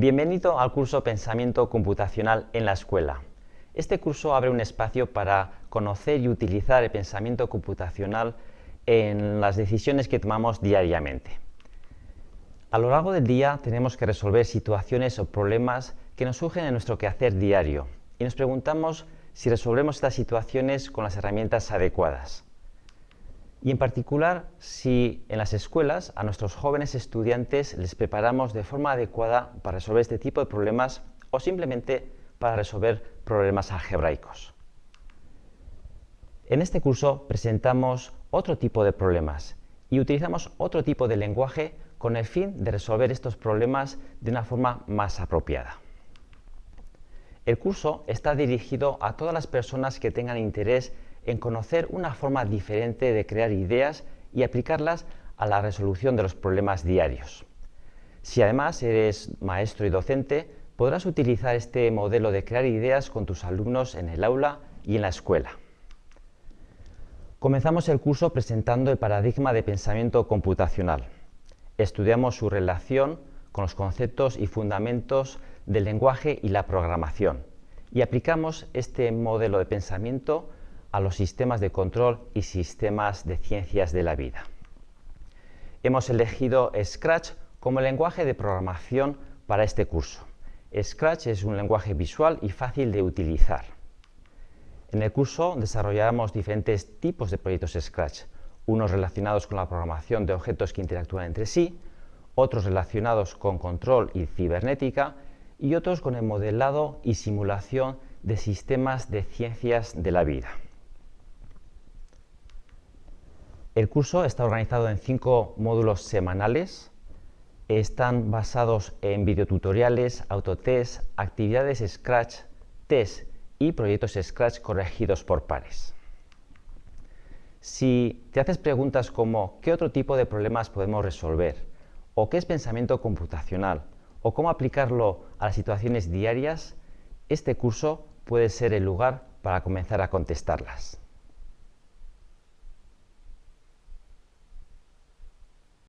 Bienvenido al curso Pensamiento Computacional en la Escuela. Este curso abre un espacio para conocer y utilizar el pensamiento computacional en las decisiones que tomamos diariamente. A lo largo del día tenemos que resolver situaciones o problemas que nos surgen en nuestro quehacer diario y nos preguntamos si resolvemos estas situaciones con las herramientas adecuadas y en particular si en las escuelas a nuestros jóvenes estudiantes les preparamos de forma adecuada para resolver este tipo de problemas o simplemente para resolver problemas algebraicos. En este curso presentamos otro tipo de problemas y utilizamos otro tipo de lenguaje con el fin de resolver estos problemas de una forma más apropiada. El curso está dirigido a todas las personas que tengan interés en conocer una forma diferente de crear ideas y aplicarlas a la resolución de los problemas diarios. Si además eres maestro y docente, podrás utilizar este modelo de crear ideas con tus alumnos en el aula y en la escuela. Comenzamos el curso presentando el paradigma de pensamiento computacional. Estudiamos su relación con los conceptos y fundamentos del lenguaje y la programación y aplicamos este modelo de pensamiento a los sistemas de control y sistemas de ciencias de la vida. Hemos elegido Scratch como lenguaje de programación para este curso. Scratch es un lenguaje visual y fácil de utilizar. En el curso desarrollaremos diferentes tipos de proyectos Scratch, unos relacionados con la programación de objetos que interactúan entre sí, otros relacionados con control y cibernética y otros con el modelado y simulación de sistemas de ciencias de la vida. El curso está organizado en cinco módulos semanales. Están basados en videotutoriales, autotest, actividades Scratch, test y proyectos Scratch corregidos por pares. Si te haces preguntas como ¿qué otro tipo de problemas podemos resolver? ¿O qué es pensamiento computacional? ¿O cómo aplicarlo a las situaciones diarias? Este curso puede ser el lugar para comenzar a contestarlas.